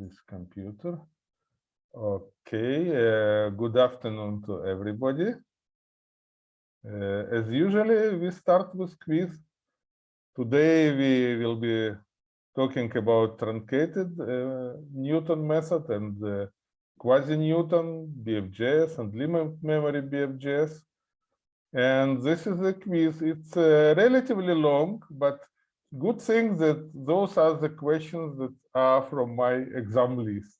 this computer. Okay, uh, good afternoon to everybody. Uh, as usually, we start with quiz. Today we will be talking about truncated uh, Newton method and uh, quasi-Newton, BFGS, and limit memory BFGS. And this is a quiz. It's uh, relatively long, but good thing that those are the questions that are from my exam list.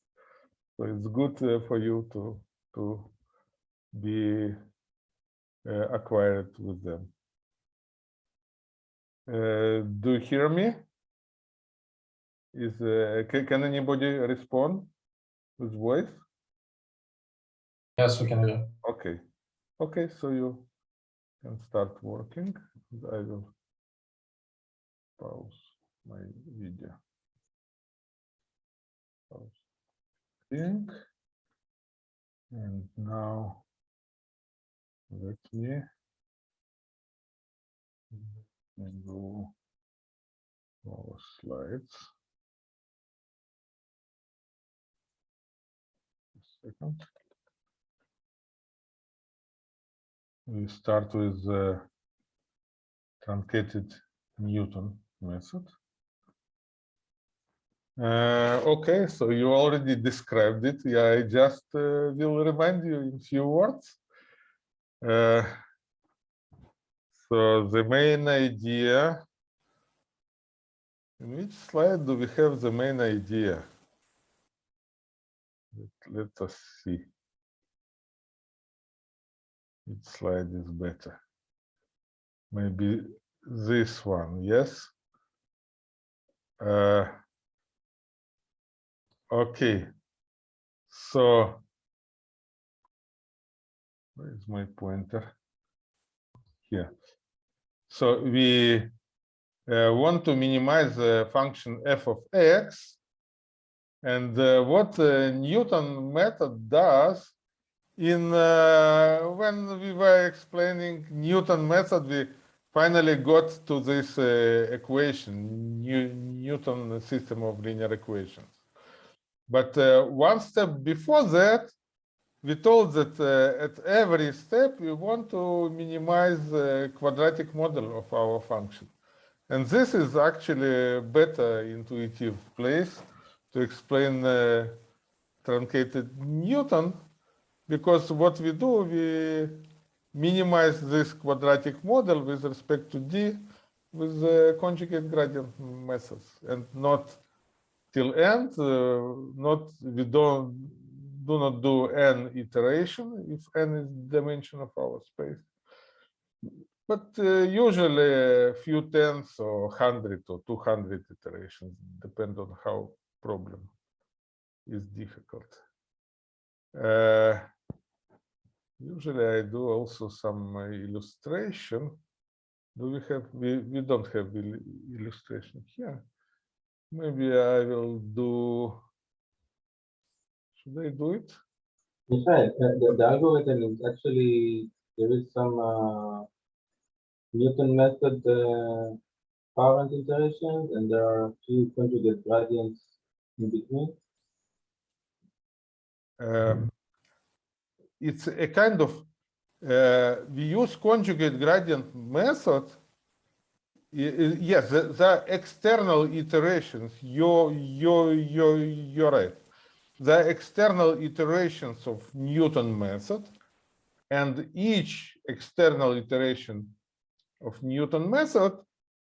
So it's good uh, for you to to be uh, acquired with them. Uh, do you hear me? Is uh, can, can anybody respond with voice? Yes, we can hear. Okay, okay, so you can start working. I will pause my video. Think. And now let me go our slides. A second. We start with the truncated Newton method. Uh, okay, so you already described it. Yeah, I just uh, will remind you in few words. Uh, so the main idea, in which slide do we have the main idea? Let, let us see. Which slide is better? Maybe this one, yes? Uh, okay, so where is my pointer? Here. So we uh, want to minimize the function f of x. And uh, what the Newton method does in uh, when we were explaining Newton method, we finally got to this uh, equation, New, Newton system of linear equations. But uh, one step before that, we told that uh, at every step we want to minimize the quadratic model of our function. And this is actually a better intuitive place to explain uh, truncated Newton, because what we do, we minimize this quadratic model with respect to d with the conjugate gradient methods and not till end uh, not we don't do not do n iteration if n is dimension of our space but uh, usually a few tens or 100 or 200 iterations depend on how problem is difficult uh, Usually I do also some illustration. Do we have, we, we don't have illustration here. Maybe I will do, should I do it? In fact, the, the algorithm is actually, there is some uh, Newton method uh, parent iterations and there are two conjugate gradients in between. Um, it's a kind of uh, we use conjugate gradient method. Yes, the, the external iterations. You're you're you're you're right. The external iterations of Newton method, and each external iteration of Newton method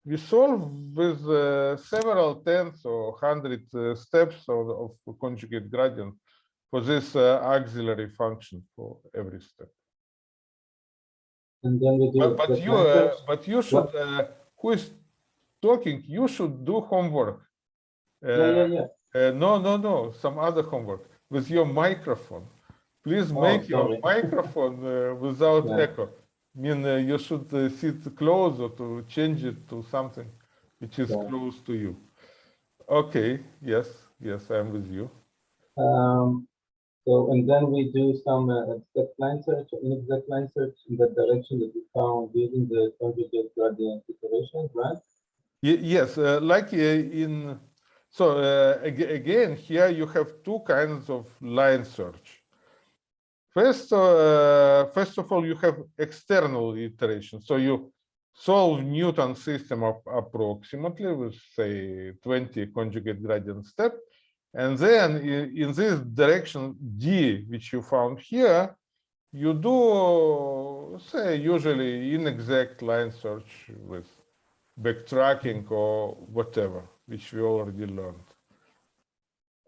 we solve with uh, several tens or hundred uh, steps of, of conjugate gradient for this uh, auxiliary function for every step. And then we do. But, but you, uh, but you should, uh, who is talking? You should do homework. yeah, yeah, yeah. Uh, no, no, no. Some other homework with your microphone. Please Oh, make your microphone uh, without Yeah. echo. I mean, uh, you should uh, sit closer to change it to something which is Yeah. close to you. Okay. Yes. Yes, I'm with you. Um, so, and then we do some uh, exact line search, inexact line search in the direction that we found using the conjugate gradient iterations, right? Ye- Yes, uh, like uh, in, So uh, ag- again, here you have two kinds of line search. First, uh, first of all, you have external iteration. So you solve Newton system of approximately with say 20 conjugate gradient step. And then in, in this direction D, which you found here, you do say usually inexact line search with backtracking or whatever, which we already learned.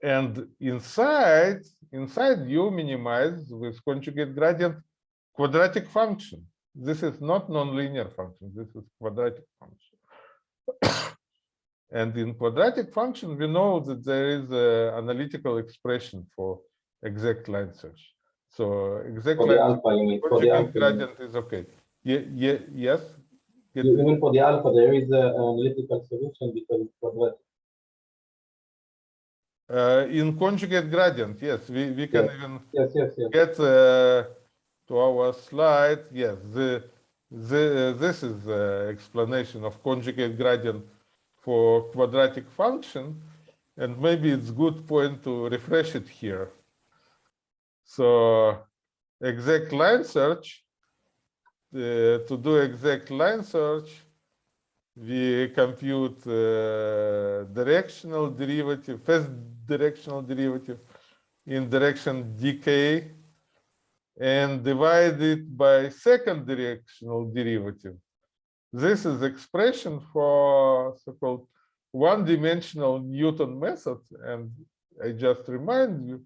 And inside, inside you minimize with conjugate gradient quadratic function. This is not nonlinear function, this is quadratic function. and in quadratic function, we know that there is an analytical expression for exact line search. So exact For the line alpha, you mean, for the conjugate alpha. you mean. gradient is okay. Yeah, yeah, yes. Get- Even for the alpha, there is an analytical solution because it's quadratic. Uh, in conjugate gradient, yes, we, we can Yes. even Yes, yes, yes. get uh, to our slide. Yes, the, the, this is the explanation of conjugate gradient for quadratic function. And maybe it's good point to refresh it here. So exact line search, uh, to do exact line search, we compute uh, directional derivative, first directional derivative in direction dk and divide it by second directional derivative. This is expression for so-called one-dimensional Newton method. And I just remind you,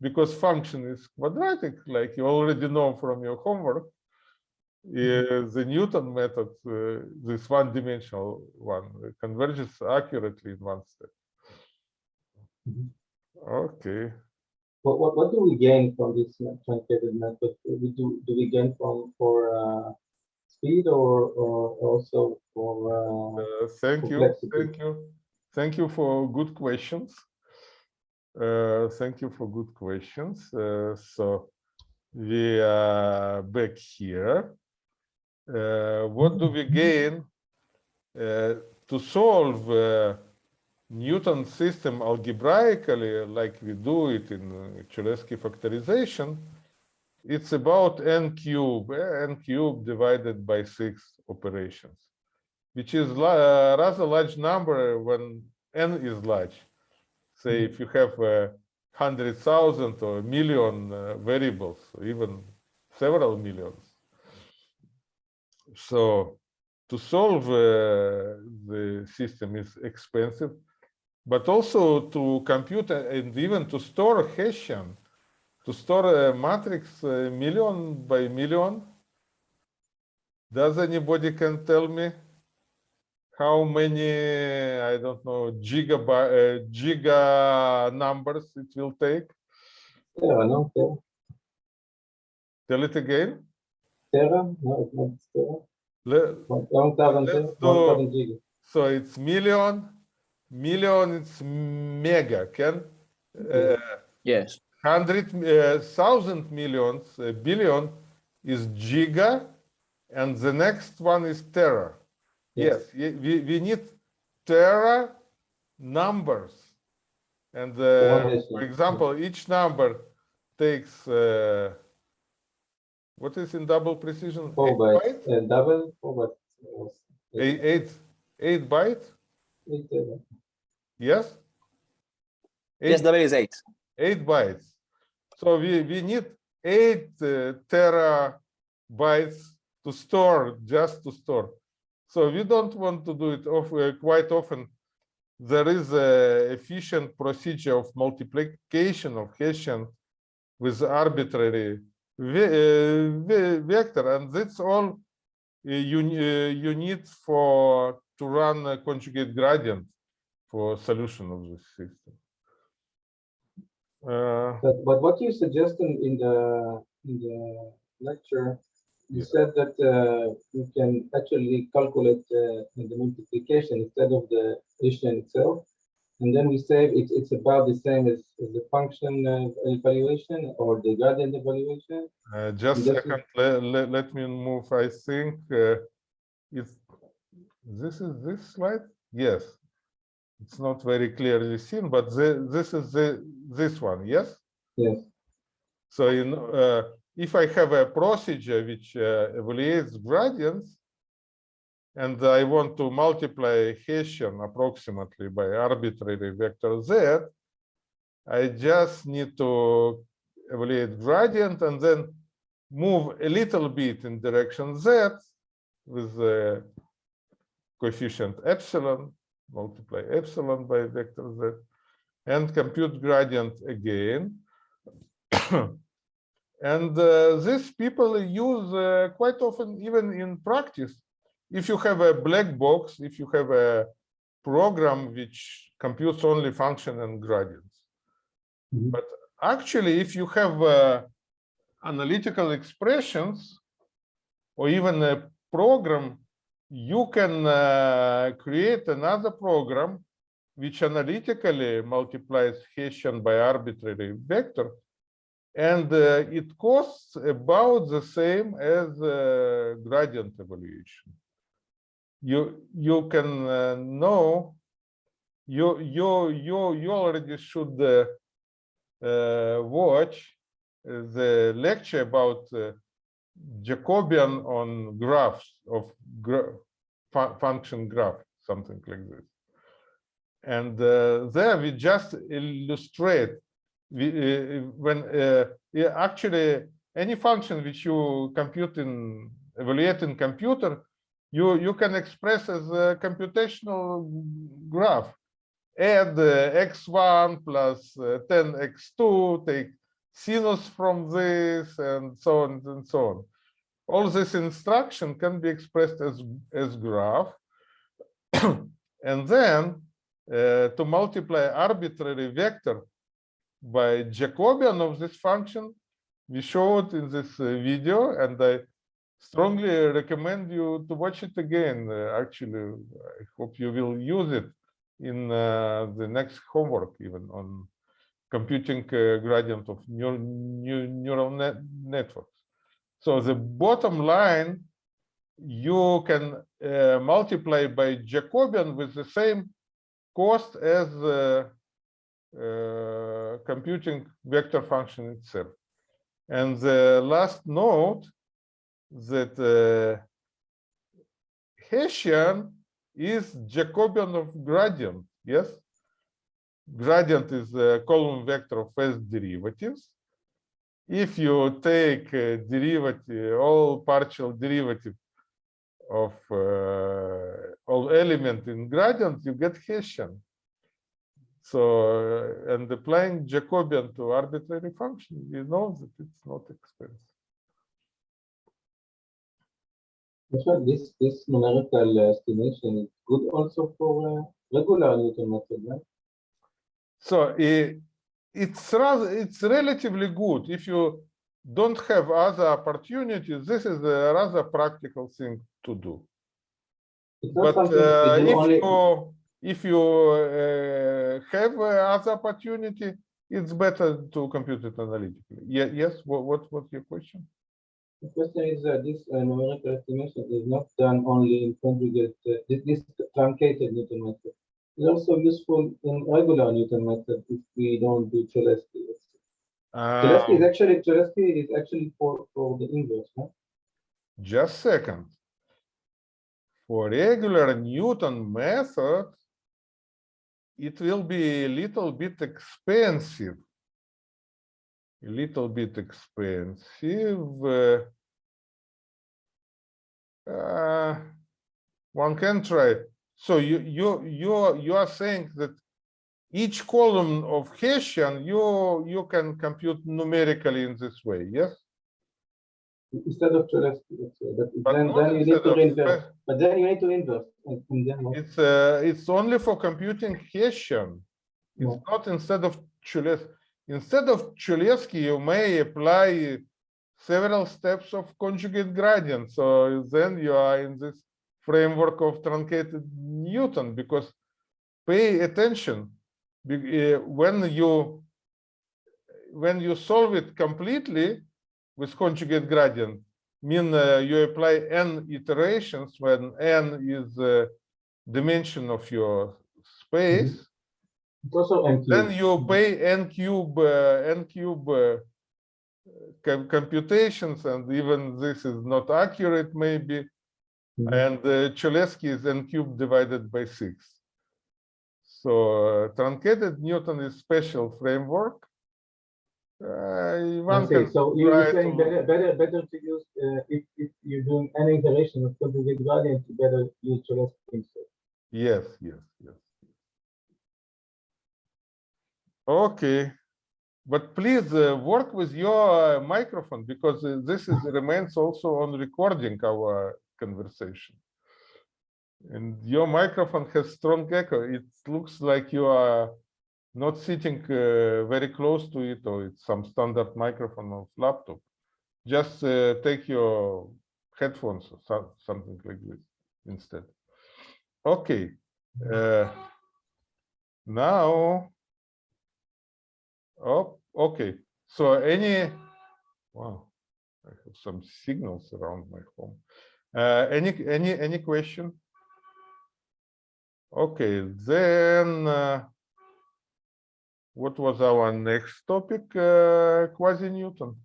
because function is quadratic, like you already know from your homework, uh, the Newton method, uh, this one-dimensional one, converges accurately in one step. Mhm. Okay. What, what, what do we gain from this truncated method? Do we do, do we gain from, for, uh, speed or, or also for, uh, Uh, thank you, thank you, thank you for good questions. Uh, thank you for good questions. Uh, so we are back here. Uh, what do we gain uh, to solve uh, Newton system algebraically, like we do it in Cholesky factorization? It's about n cube, eh, n cube divided by six operations which is a rather large number when n is large. Say if you have a hundred thousand or a million uh, variables, even several millions. So to solve uh, the system is expensive, but also to compute and even to store Hessian, to store a matrix million by million. Does anybody can tell me? how many I don't know gigabyte uh, giga numbers it will take. Tera, no? Tera? Tell it again. Tera? No, it's not Tera. Le- One one thousand, Let's Tera, one do- thousand giga. So it's million, million. It's mega. Can uh, Yes. Hundred uh, thousand millions uh, billion is giga, and the next one is tera. Yes, ye- we, we need tera numbers. And uh, for example, each number takes, uh, what is in double precision? Four Eight bytes, bytes? uh, double, four bytes. was Eight, eight, eight bytes? Eight Tera. Yes? Yes, Eight, double is eight. eight bytes. So we, we need eight uh, terabytes to store, just to store. So we don't want to do it of, uh, quite often. There is a efficient procedure of multiplication of Hessian with arbitrary ve- uh, ve- vector, and that's all uh, you, uh, you need for to run a conjugate gradient for solution of this system. Uh, But, but what you suggest in, in the, in the lecture, you Yeah. said that uh, you can actually calculate uh, the multiplication instead of the Hessian itself. And then we say it's, it's about the same as, as the function uh, evaluation or the gradient evaluation. Uh, just is- second, let, let, let me move, I think, uh, it's, this is this slide? Yes. It's not very clearly seen, but the, this is the this one, yes? Yes, So in, uh, if I have a procedure which uh, evaluates gradients, and I want to multiply Hessian approximately by arbitrary vector z, I just need to evaluate gradient and then move a little bit in direction z with the coefficient epsilon, multiply epsilon by vector z, and compute gradient again. And uh, these people use uh, quite often, even in practice. If you have a black box, if you have a program which computes only function and gradients. Mhm. But actually, if you have uh, analytical expressions or even a program, you can uh, create another program which analytically multiplies Hessian by arbitrary vector and uh, it costs about the same as uh, gradient evaluation. You you can uh, know you you you you already should uh, uh, watch the lecture about uh, Jacobian on graphs of gra fu- function graph, something like this. And uh, there we just illustrate we, uh, when uh, actually any function which you compute in evaluate in computer, you you can express as a computational graph. Add uh, x1 plus uh, 10x2, take sinus from this, and so on and so on. All this instruction can be expressed as as graph, and then uh, to multiply arbitrary vector by Jacobian of this function. We show it in this uh, video, and I strongly recommend you to watch it again. Uh, actually, I hope you will use it in uh, the next homework, even on computing uh, gradient of neur neu- neural net networks. So the bottom line, you can uh, multiply by Jacobian with the same cost as uh, computing vector function itself. And the last note that uh, Hessian is Jacobian of gradient, yes? Gradient is a column vector of first derivatives. If you take a derivative, all partial derivative of uh, all element in gradient, you get Hessian. So, uh, and applying Jacobian to arbitrary function, you know that it's not expensive. This, this numerical estimation is good also for uh, regular Newton method, right? So i- it's rather, it's relatively good. If you don't have other opportunities, this is a rather practical thing to do. It's But uh, if only, you, if you uh, have uh, other opportunity, it's better to compute it analytically. Yeah, yes, what, what, what's your question? the question is that this uh, numerical estimation is not done only in conjugate, uh, this, this truncated Newton method. It's also useful in regular Newton method if we don't do Cholesky. Cholesky is Um, actually, Cholesky is actually for, for the inverse, huh? Just second. For regular Newton method, it will be a little bit expensive. A little bit expensive. uh, uh, One can try. So you, you, you, are- you are saying that each column of Hessian, you, you can compute numerically in this way, yes? Instead of Cholesky, but But then, then you need to inverse, but then you need to inverse and, and then. what? It's uh, it's only for computing Hessian. It's not instead of Cholesky. Instead of Cholesky, you may apply several steps of conjugate gradient. So then you are in this framework of truncated Newton because pay attention. Uh, when you when you solve it completely with conjugate gradient mean uh, you apply n iterations when n is the dimension of your space, It's also then you pay n cube, uh, n cube uh, com- computations, and even this is not accurate maybe. Mhm. And uh, Cholesky is n cubed divided by six. So uh, truncated Newton is special framework. Uh, one can So you're saying to- better, better, better to use, uh, if, if you're doing any iteration of conjugate gradient, you better use Cholesky instead. Yes, yes, yes. Okay, but please uh, work with your uh, microphone because uh, this is remains also on recording our conversation. And your microphone has strong echo. It looks like you are not sitting uh, very close to it or it's some standard microphone of laptop. Just uh, take your headphones or so- something like this instead. Okay. Uh, now, oh, okay. So any, wow, I have some signals around my home. Uh, any, any, any question? Okay, then, uh, what was our next topic? Uh, quasi-Newton.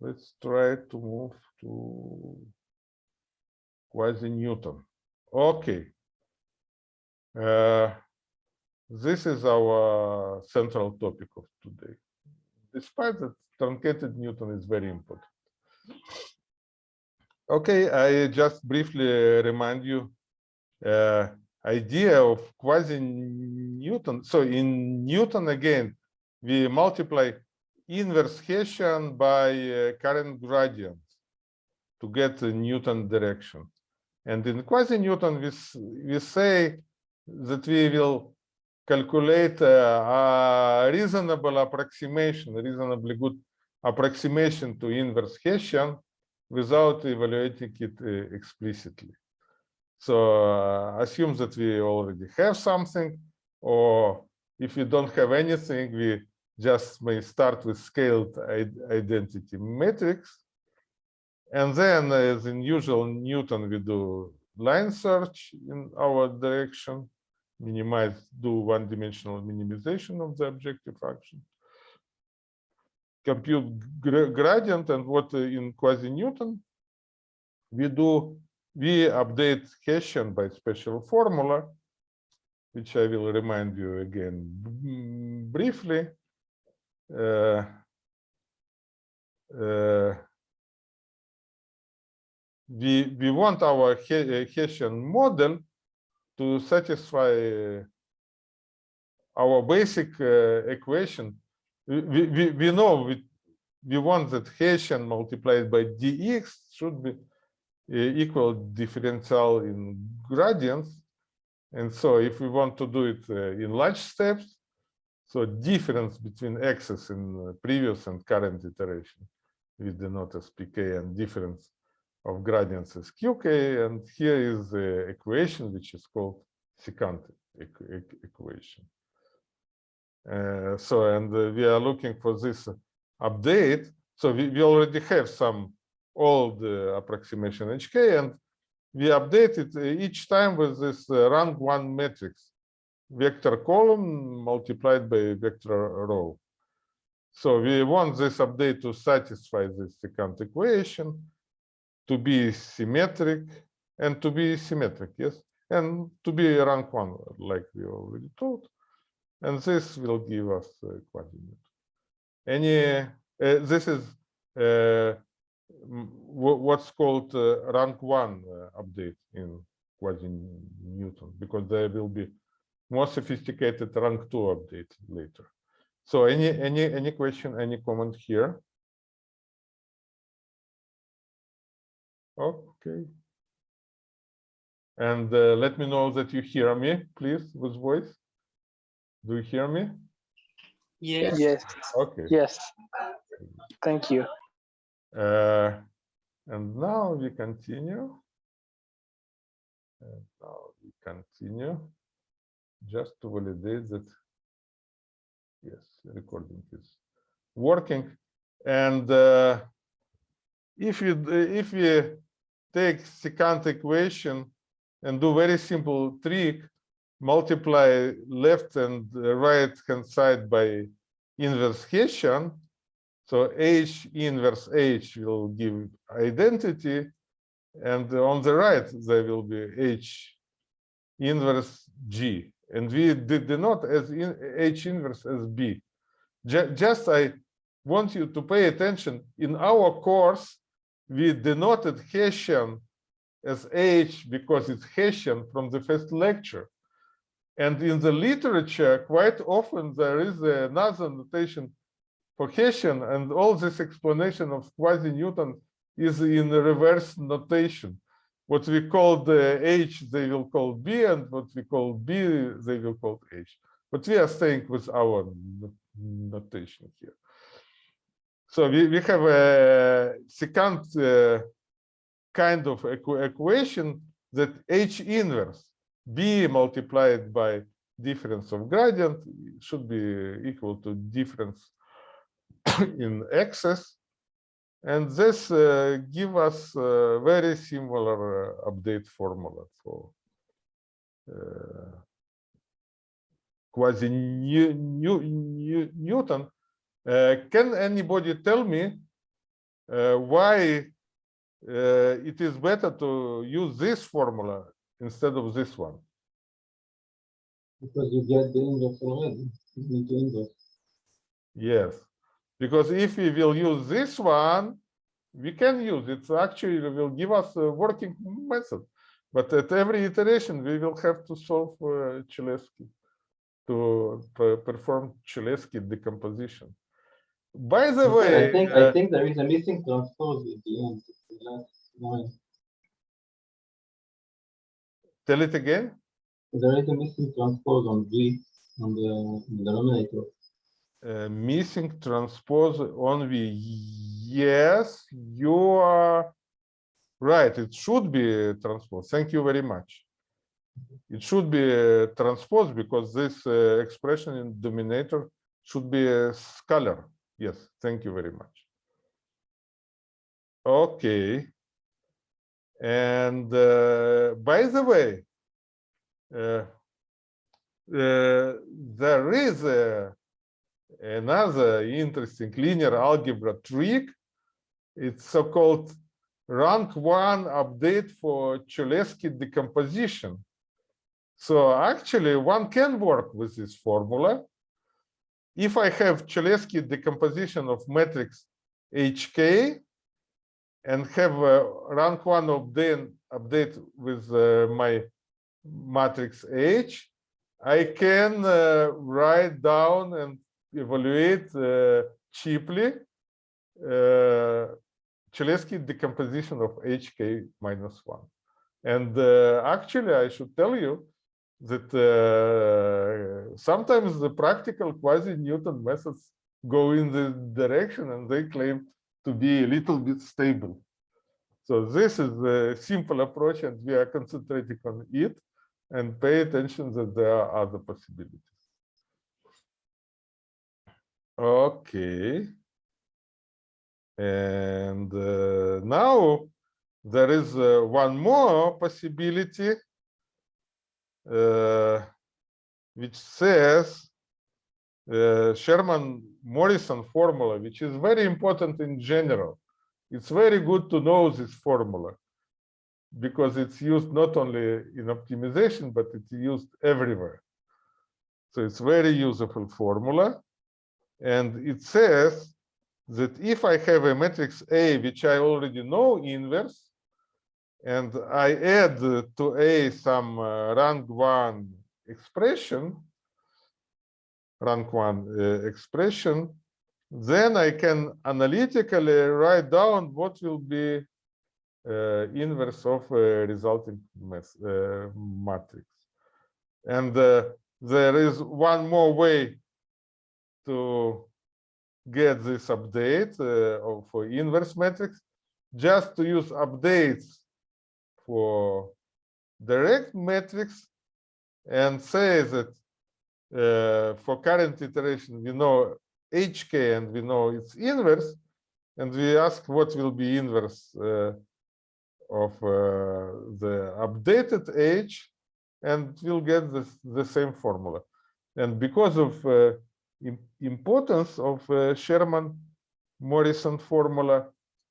Let's try to move to quasi-Newton. Okay. Uh, this is our central topic of today. Despite that, truncated Newton is very important. Okay, I just briefly remind you uh, idea of quasi-Newton. So in Newton again, we multiply inverse Hessian by uh, current gradient to get the Newton direction. And in quasi-Newton, we, we say that we will calculate uh, a reasonable approximation, reasonably good approximation to inverse Hessian without evaluating it uh, explicitly. So uh, assume that we already have something, or if we don't have anything, we just may start with scaled identity matrix. And then, as in usual Newton, we do line search in our direction, minimize, do one-dimensional minimization of the objective function. Compute gradient and what in quasi-Newton we do, we update Hessian by special formula, which I will remind you again briefly. Uh, uh, we we want our Hessian model to satisfy our basic uh, equation. We, we, we- know we, we want that Hessian multiplied by dx should be uh, equal differential in gradients. And so if we want to do it uh, in large steps, so difference between x's in previous and current iteration, we denote as pk and difference of gradients as qk. And here is the equation, which is called secant equ- equ- equation. Uh, so, and uh, we are looking for this update. So we, we already have some old uh, approximation HK, and we update it each time with this rank one matrix, vector column multiplied by vector row. So we want this update to satisfy this secant equation, to be symmetric, and to be symmetric, yes, and to be rank one, like we already told. And this will give us uh, quasi-Newton. Any, uh, this is uh, what's called uh, rank one update in quasi-Newton, because there will be more sophisticated rank two update later. So any, any, any question, any comment here? Okay. And uh, let me know that you hear me, please, with voice. Do you hear me? Yes. Yes, Okay. yes. Thank you. Uh, and now we continue. And now we continue just to validate that. Yes, recording is working. And uh, if you if we take secant equation and do very simple trick, multiply left and right hand side by inverse Hessian. So H inverse H will give identity. And on the right, there will be H inverse G. And we did denote as in H inverse as B. Just I want you to pay attention. In our course, we denoted Hessian as H because it's Hessian from the first lecture. And in the literature, quite often there is another notation for Hessian, and all this explanation of quasi-Newton is in reverse notation. What we call the H, they will call B, and what we call B, they will call H. But we are staying with our notation here. So we, we have a second uh, kind of equa- equation that H inverse B multiplied by difference of gradient should be equal to difference in excess. And this uh, give us a very similar uh, update formula for uh, quasi New, New, Newton. Uh, can anybody tell me uh, why uh, it is better to use this formula instead of this one? Because you get the inverse already. You need the inverse. Yes, because if we will use this one, we can use it. Actually, it will give us a working method. But at every iteration, we will have to solve uh, Cholesky to perform Cholesky decomposition. By the way, I think, uh, I think there is a missing transpose at the end. Tell it again. There is a missing transpose on G on the on the denominator. Uh, missing transpose on V. Yes, you are right. It should be transpose. Thank you very much. It should be uh, transpose because this uh, expression in denominator should be a scalar. Yes, thank you very much. Okay. And uh, by the way, uh, uh, there is a another interesting linear algebra trick. It's so-called rank one update for Cholesky decomposition. So actually one can work with this formula. If I have Cholesky decomposition of matrix HK and have a rank one update, update with uh, my matrix H, I can uh, write down and evaluate uh, cheaply uh, Cholesky decomposition of HK minus one. And uh, actually, I should tell you that uh, sometimes the practical quasi-Newton methods go in the direction and they claim to be a little bit stable. So this is a simple approach and we are concentrating on it and pay attention that there are other possibilities. Okay. And uh, now there is uh, one more possibility, uh, which says uh, Sherman-Morrison formula, which is very important in general. It's very good to know this formula because it's used not only in optimization, but it's used everywhere. So it's very useful formula. And it says that if I have a matrix A, which I already know inverse, and I add to A some uh, rank one expression, rank one uh, expression, then I can analytically write down what will be uh, inverse of uh, resulting mas- uh, matrix. And uh, there is one more way to get this update uh, for inverse matrix, just to use updates for direct matrix and say that for current iteration we know HK and we know its inverse, and we ask what will be inverse uh, of uh, the updated H and we'll get this, the same formula. And because of uh, importance of uh, Sherman Morrison formula,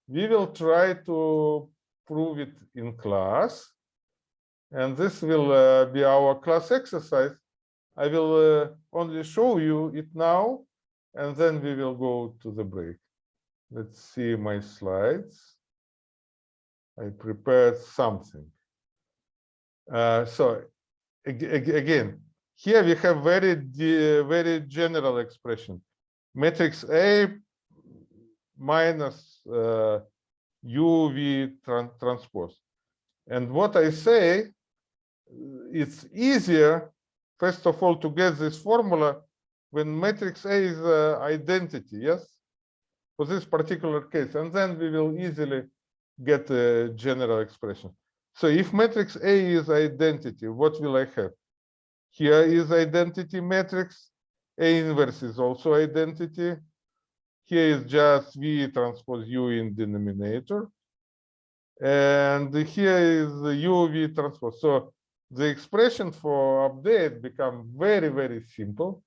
we will try to prove it in class. And this will uh, be our class exercise. I will uh, only show you it now, and then we will go to the break. Let's see my slides. I prepared something. Uh, so ag- ag- again, here we have very very general expression. Matrix A minus uh, UV tran- transpose. And what I say, it's easier, first of all, to get this formula when matrix A is uh, identity, yes? For this particular case, and then we will easily get a general expression. So if matrix A is identity, what will I have? Here is identity matrix. A inverse is also identity. Here is just V transpose U in denominator. And here is the UV transpose. So the expression for update become very, very simple.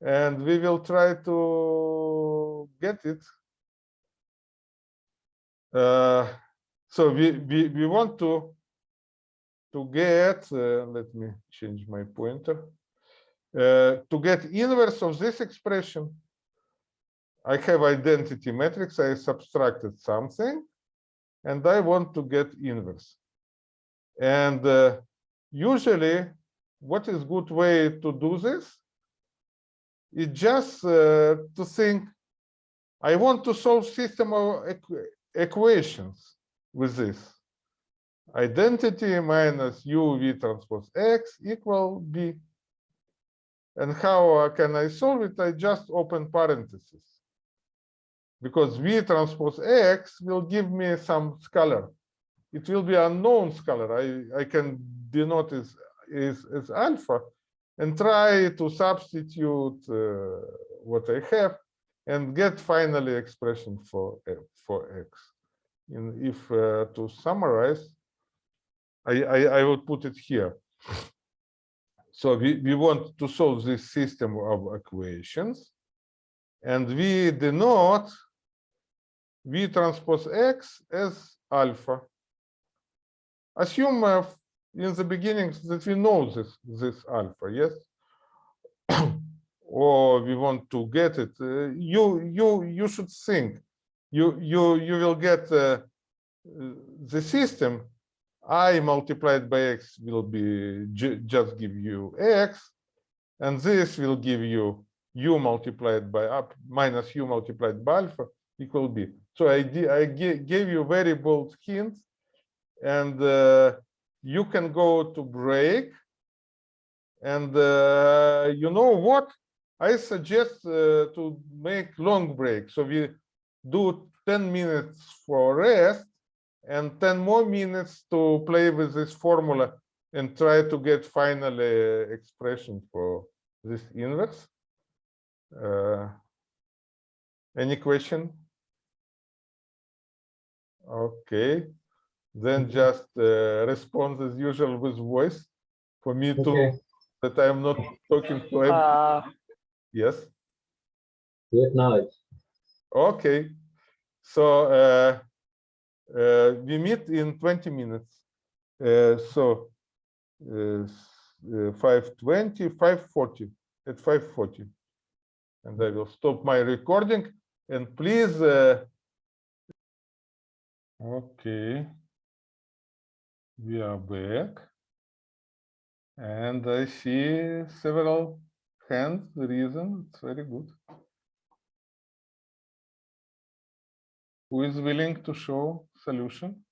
And we will try to get it. Uh, so we, we, we want to to get, uh, let me change my pointer, uh, to get inverse of this expression, I have identity matrix, I subtracted something, and I want to get inverse. And uh, usually, what is good way to do this? Is just uh, to think, I want to solve system of equ equations with this identity minus uv transpose x equal b. And how can I solve it? I just open parentheses. Because v transpose x will give me some scalar. It will be unknown scalar. I, I can denote as, is, as alpha and try to substitute uh, what I have and get finally expression for, for x. And if uh, to summarize, I, I, I will put it here. So we, we want to solve this system of equations. And we denote V transpose X as alpha. Assume in the beginning that we know this, this alpha, yes? or we want to get it. Uh, you, you, you should think. You, you, you will get uh, the system i multiplied by x will be just give you x, and this will give you u multiplied by up minus u multiplied by alpha equal b. So I I gave you very bold hint, and uh, you can go to break. And uh, you know what? I suggest uh, to make long break. So we do 10 minutes for rest and 10 more minutes to play with this formula and try to get finally expression for this inverse. Uh, any question? Okay, then just uh, respond as usual with voice for me to that I'm not talking to everyone. Uh, Yes. We acknowledge. Okay. So uh, uh, we meet in 20 minutes. Uh, so uh, uh, 520, 540, at 540. And I will stop my recording and please. Uh, okay. We are back. And I see several hands the reason. It's very good. Who is willing to show solution?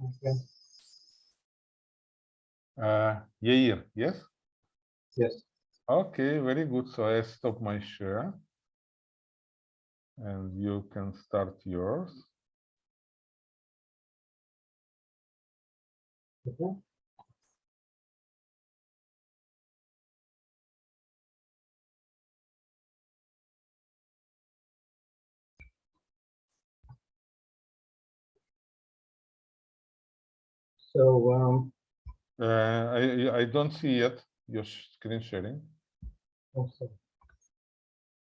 Okay. Uh, Yair, yes? Yes. Okay, very good. So I stop my share. And you can start yours. Okay. So, um, Uh, I, I- don't see yet your screen sharing.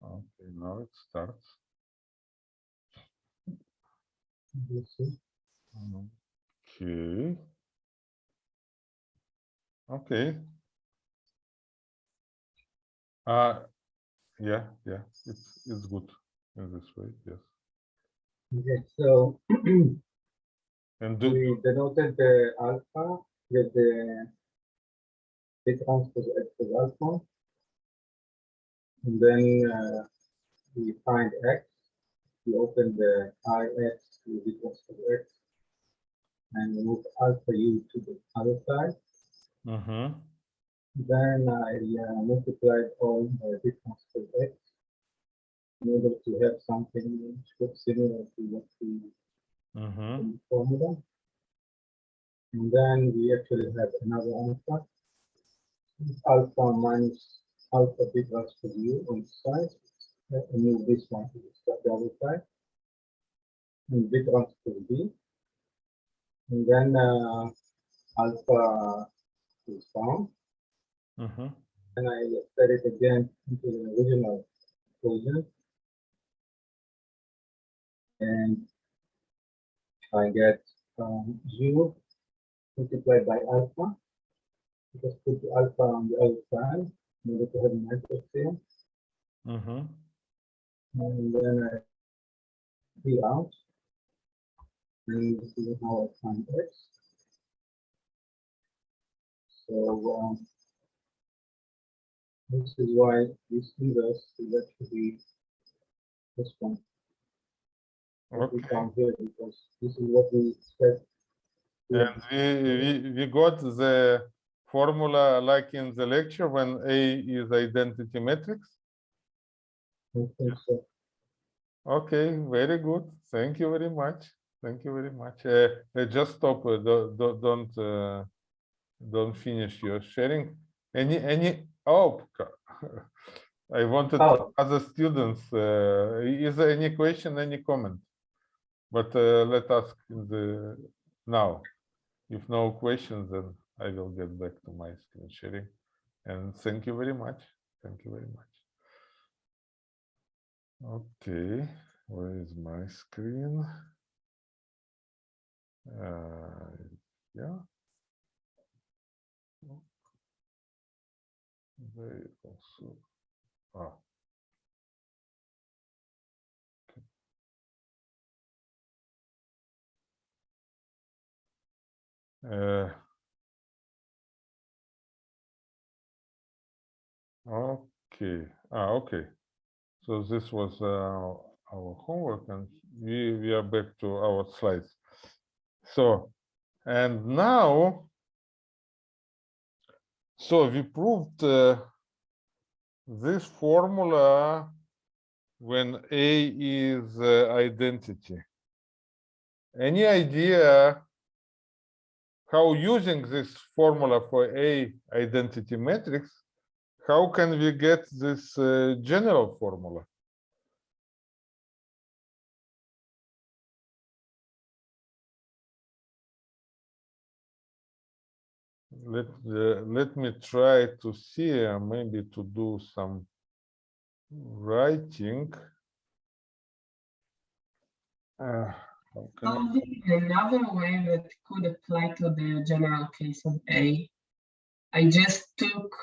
Okay, now it starts. Okay. Okay. Uh, yeah, yeah, it's, it's good in this way, yes. okay, so And do, we denoted the alpha with the big transpose x is alpha. And then uh, we find x, we open the ix to the transpose x. And move alpha u to the other side. Mhm. Then I uh, multiplied all the big transpose x. In order to have something which looks similar to what we Mhm. in the formula. And then we actually have another alpha. It's Alpha minus alpha b transpose u on the side. Uh, And move this one to the other side. And b transpose b. And then uh, alpha is found. Mhm. And I set it again into the original equation. And I get um, u multiplied by alpha. Just put the alpha on the other side, in order to have a matrix here. Mhm. And then I see out. This is how I find. So, um, this is why this inverse is actually this one. What we Okay. found here, because this is what we said. And we, we, we got the formula like in the lecture when A is identity matrix. I think so. Okay, very good. Thank you very much. Thank you very much. Uh, uh, just stop. Uh, do, do, don't uh, don't finish your sharing. Any any? Oh, I wanted Oh. other students. Uh, is there any question? Any comment? But uh, let us in the now. If no questions, then I will get back to my screen sharing. And thank you very much. Thank you very much. Okay, where is my screen? Uh, yeah. They also, ah. Okay. Uh, Okay, ah, okay. So this was uh, our homework and we, we are back to our slides. So, and now, so we proved uh, this formula when A is uh, identity. Any idea how using this formula for A identity matrix, how can we get this uh, general formula? Let, uh, let me try to see, uh, maybe to do some writing. Uh, how can I- Only another way that could apply to the general case of A. I just took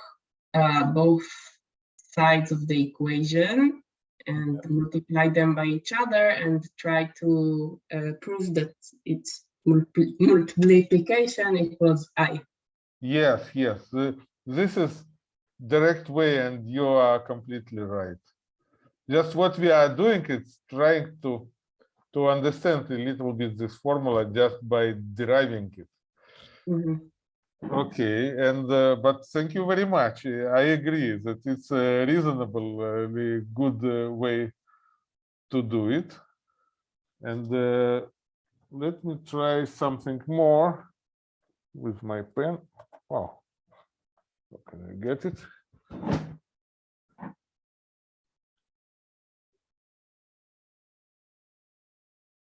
uh, both sides of the equation and multiplied them by each other and tried to uh, prove that it's multi- multiplication equals I. Yes, yes, this is direct way and you are completely right. Just what we are doing is trying to to understand a little bit this formula just by deriving it. Mhm. Okay, and uh, but thank you very much. I agree that it's a reasonable, uh, good uh, way to do it. And uh, let me try something more with my pen. Oh, can I get it?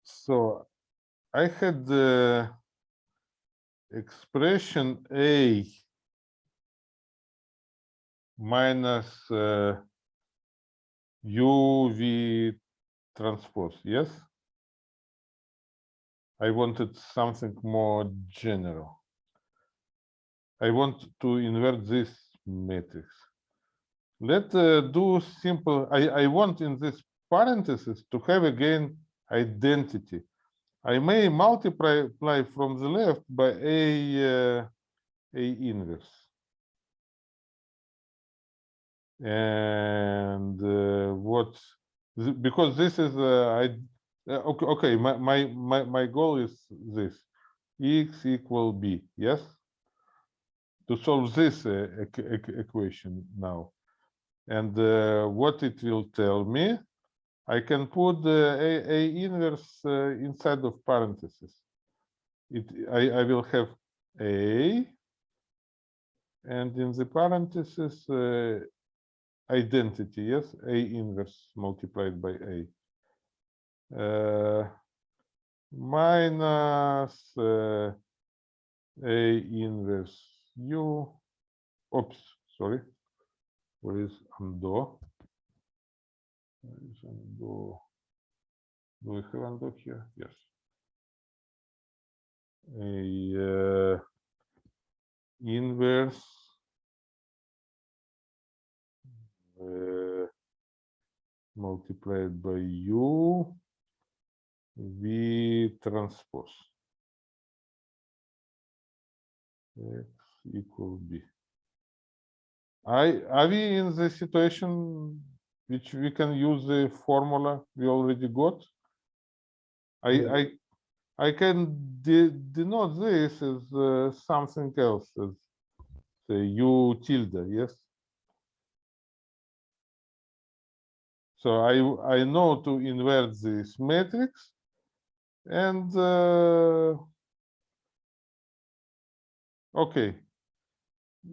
So I had the expression A minus uh, UV transpose, yes? I wanted something more general. I want to invert this matrix. Let uh, do simple, I, I want in this parenthesis to have again identity. I may multiply from the left by a uh, a inverse. And uh, what because this is uh, I uh, okay okay my, my my my goal is this x equal b yes to solve this uh, equ- equ- equation now and uh, what it will tell me I can put a, a inverse uh, inside of parentheses. It I, I will have a and in the parentheses uh, identity, yes, a inverse multiplied by a. Uh, minus uh, a inverse u. Oops, sorry. Where is undo? Undo? Do we have undo here? Yes. A uh, inverse uh, multiplied by u v transpose equal b. I are we in the situation which we can use the formula we already got? I Yeah. I I can de denote this as uh, something else as say u tilde, yes. So I I know to invert this matrix and uh, okay.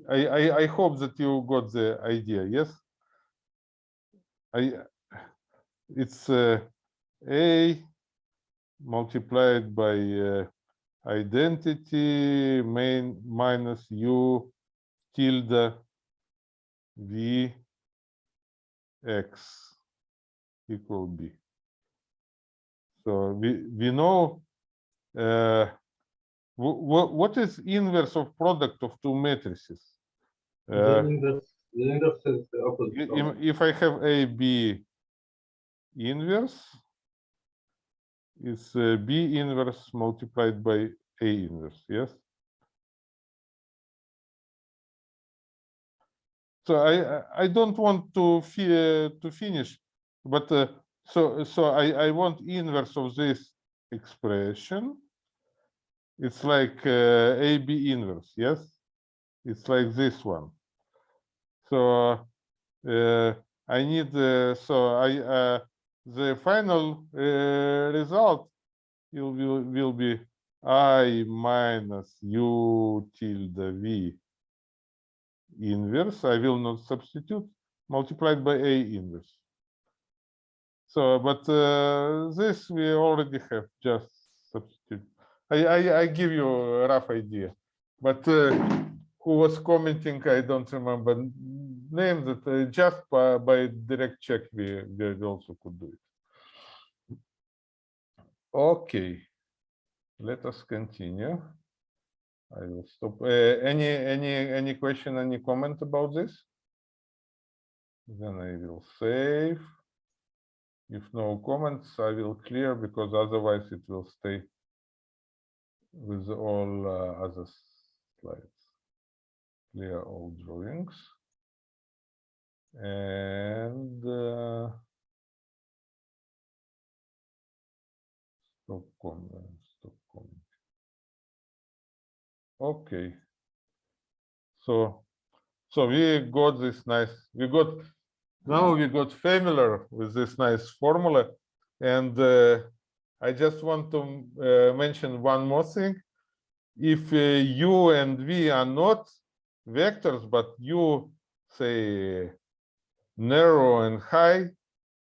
I, I I hope that you got the idea, yes? I it's uh, a multiplied by uh, identity main minus u tilde v x equal b. So we we know uh, what what is inverse of product of two matrices. The Uh, inverse, the inverse is the opposite. If, I have A, B inverse, it's uh, B inverse multiplied by A inverse, yes? So I, I- don't want to fi- to finish, but uh, so, so I, I want inverse of this expression. It's like uh, AB inverse, yes? It's like this one. So uh, I need, uh, so I, uh, the final uh, result will, will, will be I minus U tilde V inverse. I will not substitute multiplied by A inverse. So, but uh, this we already have just. I, I, I give you a rough idea, but uh, who was commenting, I don't remember name that uh, just by, by direct check we, we also could do it. Okay, let us continue. I will stop. Uh, any any any question, any comment about this? Then I will save. If no comments, I will clear because otherwise it will stay with all uh, other slides. Clear all drawings. And uh, stop comment, stop comment. Okay. So, so we got this nice, we got, now we got familiar with this nice formula. And uh, I just want to uh, mention one more thing. If uh, u and v are not vectors, but u say narrow and high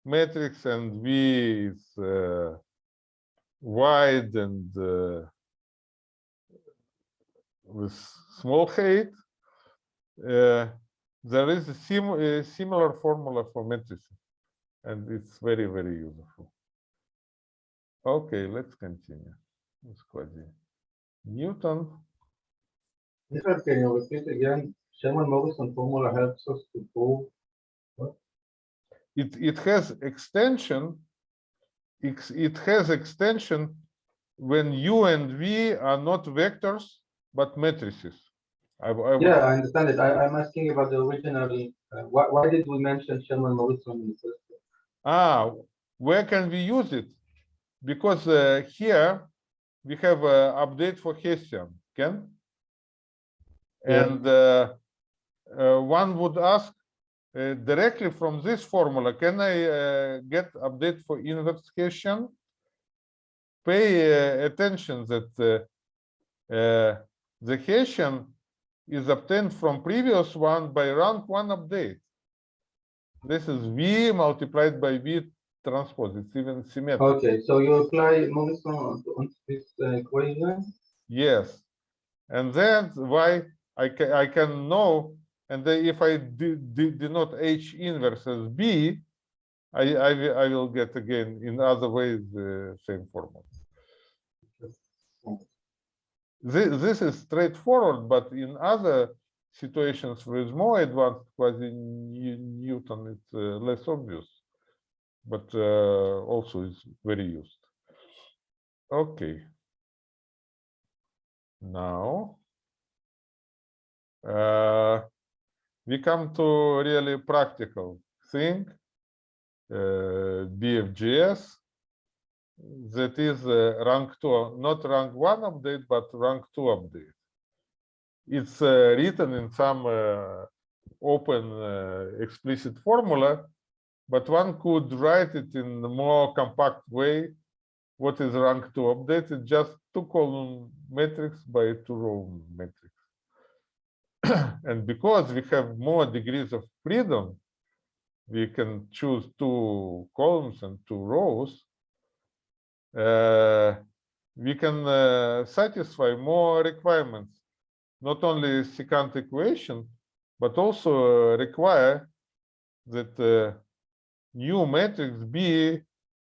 matrix and v is uh, wide and uh, with small height, uh, there is a sim a similar formula for matrices, and it's very, very useful. Okay, let's continue. with quasi Newton. Michael, can you repeat again? Sherman Morrison formula helps us to prove. It it has extension. It, it has extension when u and v are not vectors but matrices. I, I Yeah, I understand it. I, I'm asking about the original. uh, why, why did we mention Sherman Morrison in the first place? Ah, where can we use it? Because uh, here we have an update for Hessian, can? Yeah. And uh, uh, one would ask uh, directly from this formula, can I uh, get update for inverse Hessian? Pay uh, attention that uh, uh, the Hessian is obtained from previous one by rank one update. This is V multiplied by V transpose. It's even symmetric. Okay, so you apply Morrison on, this uh, equation? Yes. And that's why I can I can know, and then if I de- de- denote H inverse as B, I I will will get again in other ways the same formula. This this is straightforward, but in other situations with more advanced quasi Newton, it's uh, less obvious, but uh, also is very used. Okay. Now, uh, we come to really practical thing, uh, BFGS. That is uh, rank two, not rank one update, but rank two update. It's uh, written in some uh, open explicit formula, but one could write it in a more compact way what is rank two update? It's just two column matrix by two row matrix. and because we have more degrees of freedom, we can choose two columns and two rows. Uh, we can uh, satisfy more requirements, not only secant equation, but also uh, require that uh, new matrix B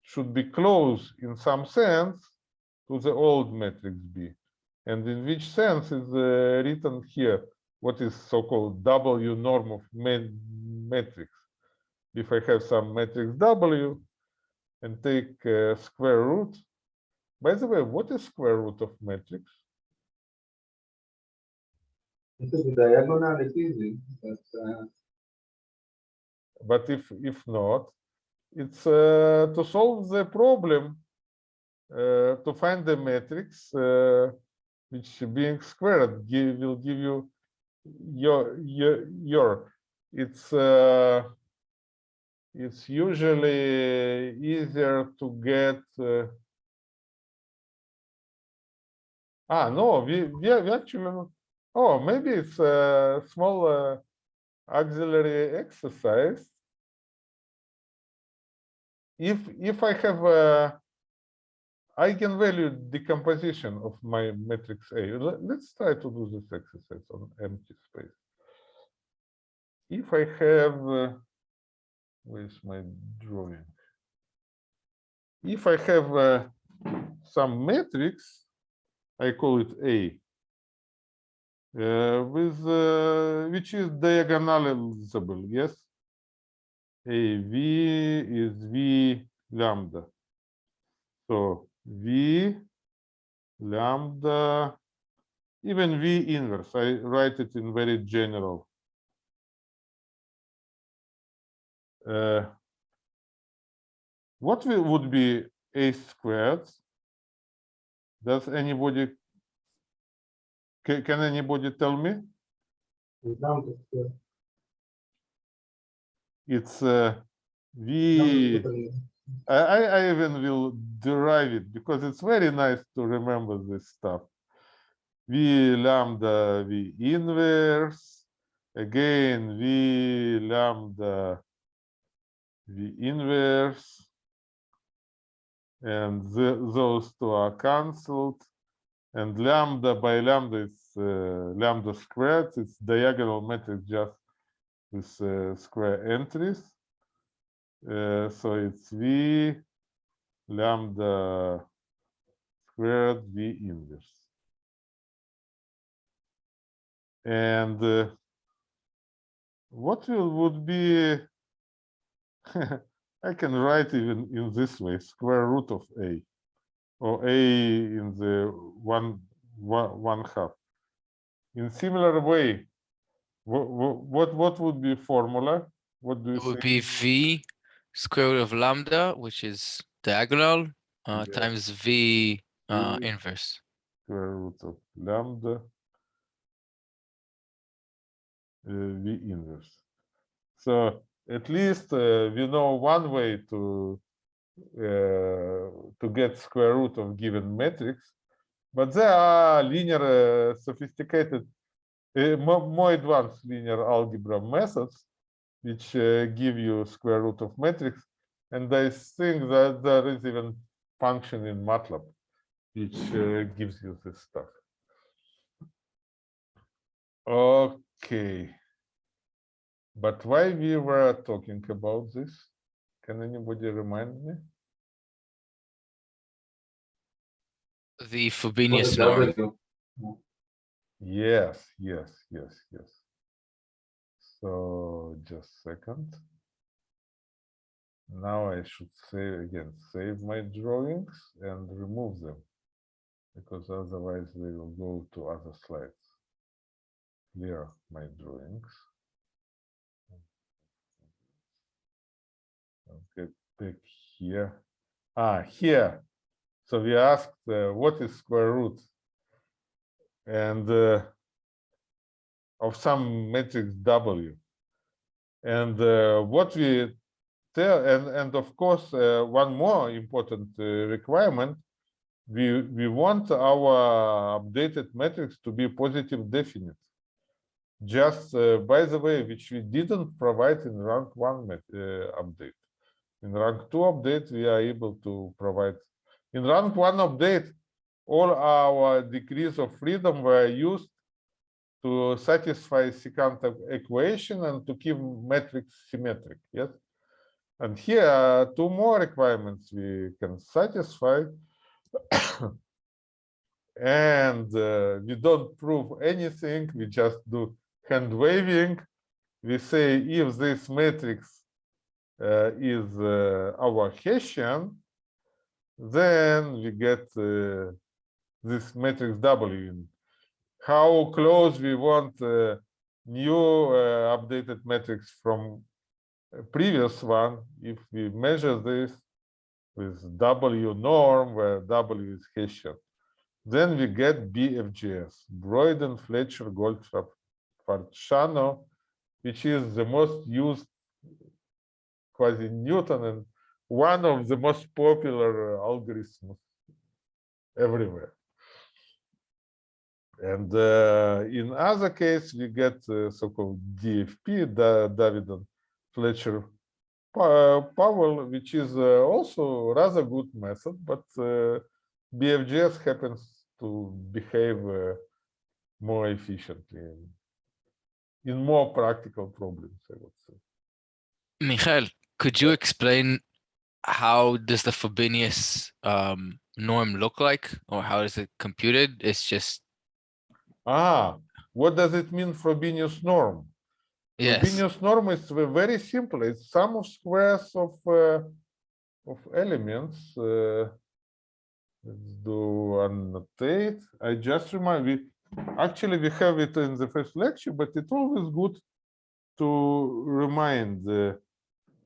should be close in some sense to the old matrix B. And in which sense is uh, written here, what is so-called W norm of ma- matrix. If I have some matrix W and take uh, square root, by the way, what is square root of matrix? This is the diagonal, it's easy, but, uh, But if if not, it's uh, to solve the problem uh, to find the matrix uh, which being squared give, will give you your your your it's uh, it's usually easier to get uh, ah no we we, we actually oh maybe it's a small uh, auxiliary exercise if if I have a eigenvalue decomposition of my matrix A, let- let's try to do this exercise on empty space. If I have, uh, where's my drawing? If I have uh, some matrix, I call it A, with which is diagonalizable, yes? AV is V lambda. So V lambda, even V inverse, I write it in very general. Uh, what would be A squared? Does anybody, can, can anybody tell me? it's down to square. It's uh, V. I I even will derive it because it's very nice to remember this stuff. V lambda V inverse, again V lambda V inverse. And the, those two are cancelled. And lambda by lambda is uh, lambda squared. It's diagonal matrix just with uh, square entries. Uh, so it's V lambda squared V inverse. And uh, what will would be I can write even in this way square root of a or a in the one one, half in similar way what what what would be formula what do you It would think? be V square root of lambda, which is diagonal, uh, Yeah. times V uh, V. inverse. square root of lambda uh, v inverse. So at least uh, we know one way to to get square root of given matrix, but there are linear uh, sophisticated, more, advanced linear algebra methods which uh, give you square root of matrix, and I think that there is even function in MATLAB which gives you this stuff. Okay. But why we were talking about this? Can anybody remind me? The For Frobenius norm. Yes, yes, yes, yes. So just second. Now I should say again, save my drawings and remove them. Because otherwise they will go to other slides. Clear my drawings. Here. Ah, here. So we asked uh, what is square root? And uh, of some matrix W. And uh, what we tell, and, and of course, uh, one more important uh, requirement, we, we want our updated matrix to be positive definite. Just uh, by the way, which we didn't provide in rank one update. In rank two update, we are able to provide. In rank one update, all our degrees of freedom were used to satisfy secant equation and to keep matrix symmetric, yes? And here are two more requirements we can satisfy. And uh, we don't prove anything, we just do hand waving. We say if this matrix is uh, our Hessian, then we get uh, this matrix W. How close we want uh, new uh, updated matrix from previous one, if we measure this with W norm, where W is Hessian, then we get BFGS, Broyden, Fletcher, Goldfarb, Farciano, which is the most used quasi-Newton and one of the most popular algorithms everywhere. And uh, in other case, we get uh, so-called DFP, Da- David Fletcher Powell, which is uh, also rather good method, but uh, BFGS happens to behave uh, more efficiently in, in more practical problems, I would say. Michael, could you explain how does the Frobenius um, norm look like or how is it computed? It's just, Ah, what does it mean Frobenius norm? yes, Frobenius norm is very simple. It's sum of squares of uh, of elements. Uh, let's do annotate. I just remind we actually we have it in the first lecture, but it's always good to remind uh,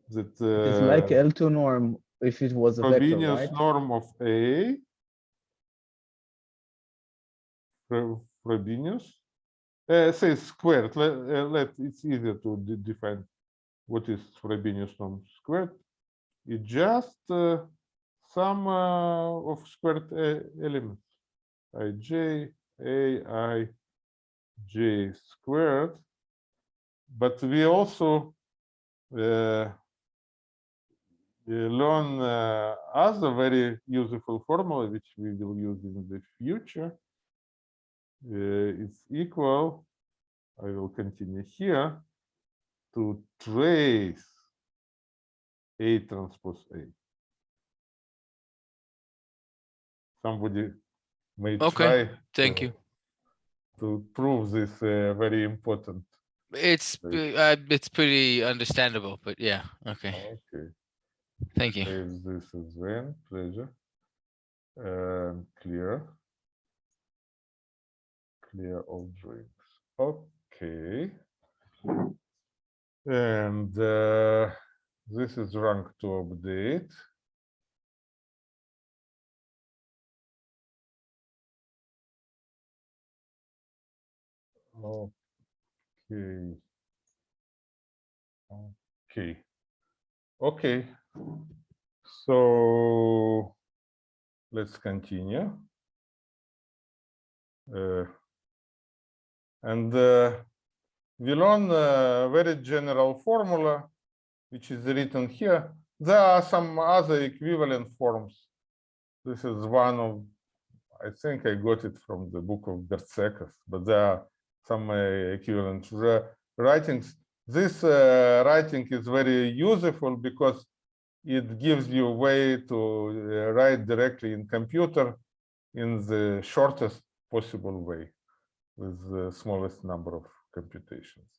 that It's like uh, L2 norm if it was a vector, Frobenius right? norm of A. Fro- Frobenius. Uh, say squared. Let, uh, let it's easier to de- define what is Frobenius norm squared. It's just uh, sum uh, of squared uh, elements. Ij, A, I, J squared. But we also uh, uh, learn uh, other very useful formula which we will use in the future uh, is equal, I will continue here, to trace A transpose A. Somebody may Okay, try. Thank uh, you. To prove this uh, very important. It's, uh, it's pretty understandable, but yeah, okay, Okay. Thank you. This as well, pleasure. Um, clear. Clear all drinks. Okay. And uh, this is rank two update. Okay. Okay. Okay. So let's continue. Uh, and uh, we learn a very general formula, which is written here. There are some other equivalent forms. This is one of, I think I got it from the book of Bertsekas, but there are some uh, equivalent writings. This uh, writing is very useful because it gives you a way to uh, write directly in computer in the shortest possible way with the smallest number of computations.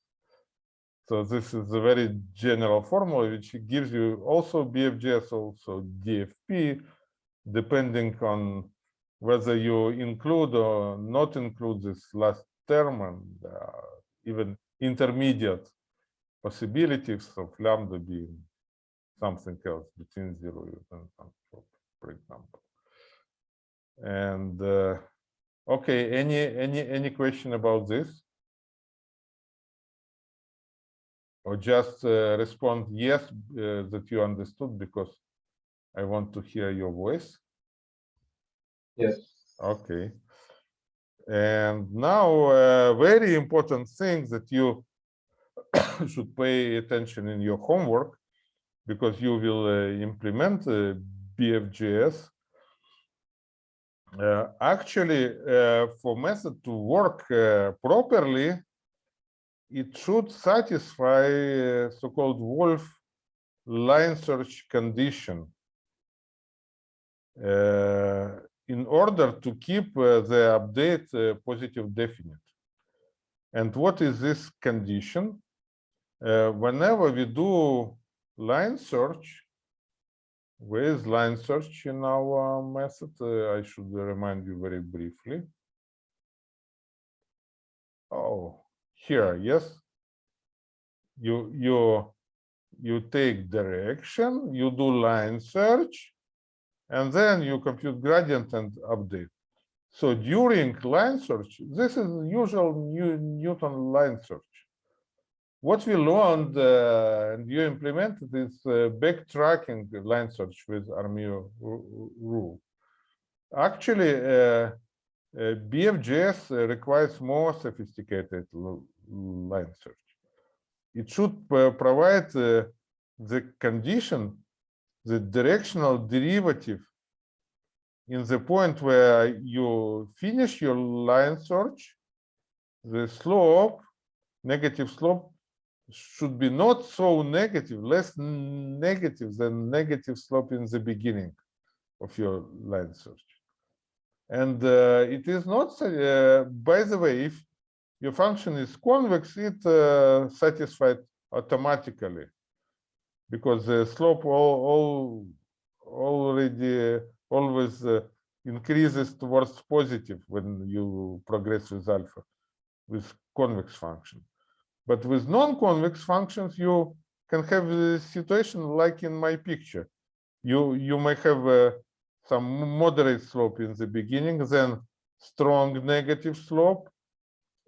So this is a very general formula which gives you also BFGS, also DFP, depending on whether you include or not include this last term and uh, even intermediate possibilities of lambda being something else between zero and one, for- for example. And uh, okay, any any any question about this? Or just uh, respond yes uh, that you understood because I want to hear your voice. Yes. Okay. And now a very important thing that you should pay attention in your homework because you will uh, implement uh, BFGS. Uh, actually, for method to work properly, it should satisfy so-called Wolfe line search condition. Uh, in order to keep uh, the update uh, positive definite. And what is this condition? Whenever we do line search, is line search in our method? Uh, I should remind you very briefly. Oh, here, yes. You you you take direction, you do line search, and then you compute gradient and update. So during line search, this is usual new Newton line search. What we learned uh, and you implemented is uh, backtracking line search with Armijo rule. Actually, uh, uh, BFGS uh, requires more sophisticated line search. It should provide uh, the condition the directional derivative in the point where you finish your line search, the slope, negative slope, should be not so negative, less negative than negative slope in the beginning of your line search. And uh, it is not, uh, by the way, if your function is convex, it uh, satisfied automatically because the slope all, all already always uh, increases towards positive when you progress with alpha with convex function but with non-convex functions you can have a situation like in my picture you you may have uh, some moderate slope in the beginning then strong negative slope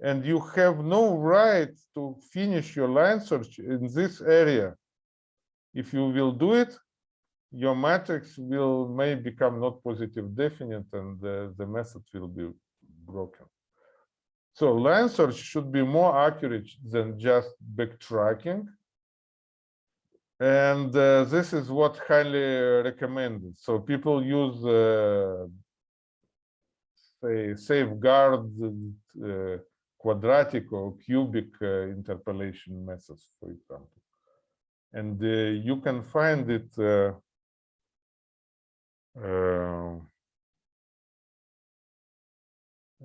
and you have no right to finish your line search in this area if you will do it, your matrix will may become not positive definite and uh, the method will be broken. So line search should be more accurate than just backtracking. And uh, this is what highly recommended. So people use uh, say safeguard uh, quadratic or cubic uh, interpolation methods, for example. And uh, you can find it uh,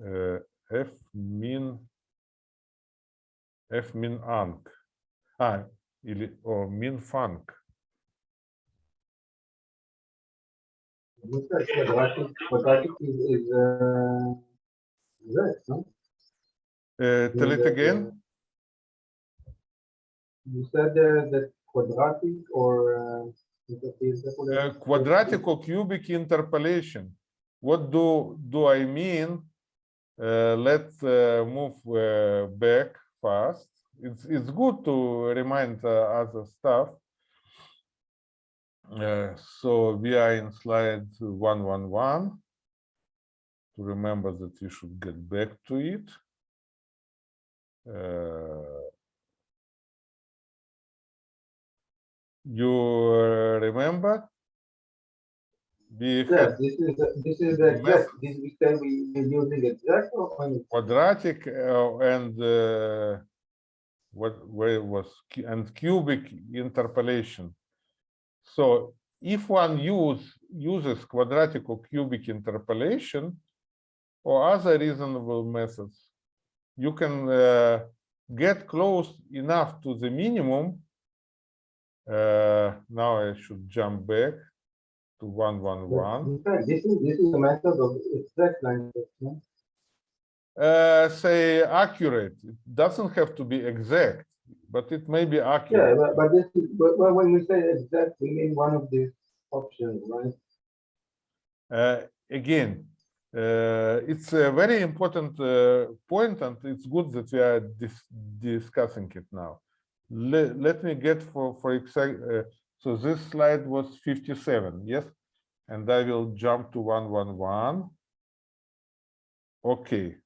uh, f min f min ang а или о, min func Uh, tell it again. You said uh, that quadratic or uh, quadratic or cubic interpolation. What do do I mean uh, let's uh, move uh, back fast. It's it's good to remind other stuff. So we are in slide one one one. To remember that you should get back to it. Uh, you remember? Yes, this is, the- this is the exact, this we we are using exact quadratic uh, and uh, what where it was and cubic interpolation. So if one use uses quadratic or cubic interpolation or other reasonable methods, you can uh, get close enough to the minimum. Uh, now I should jump back to one one one. In fact, this is, this is a method of exact line uh, say accurate. It doesn't have to be exact, but it may be accurate. Yeah, but, but this is, but, but when we say exact, we mean one of these options, right? Uh, again, uh, it's a very important uh, point, and it's good that we are dis discussing it now. Let, let me get for for exact. So this slide was 57, yes, and I will jump to 111. Okay.